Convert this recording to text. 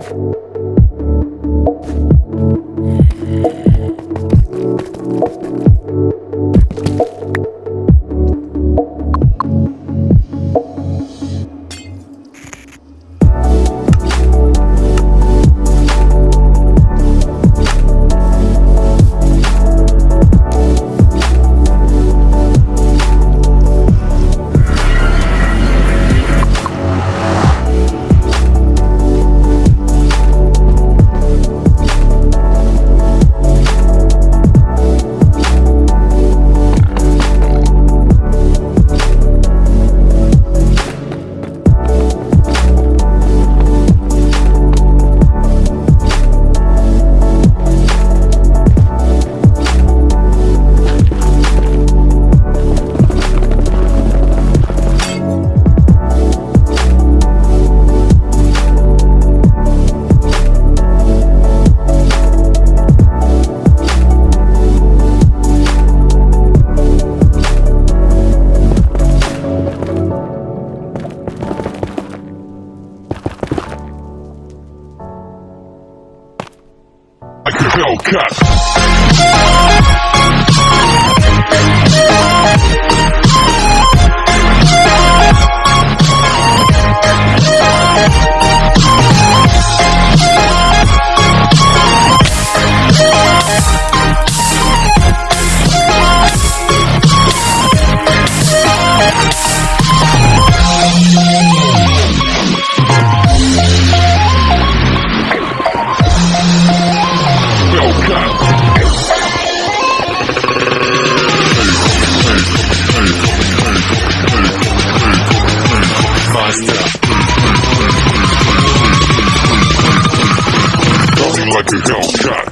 you Hellcat. To a hellshot.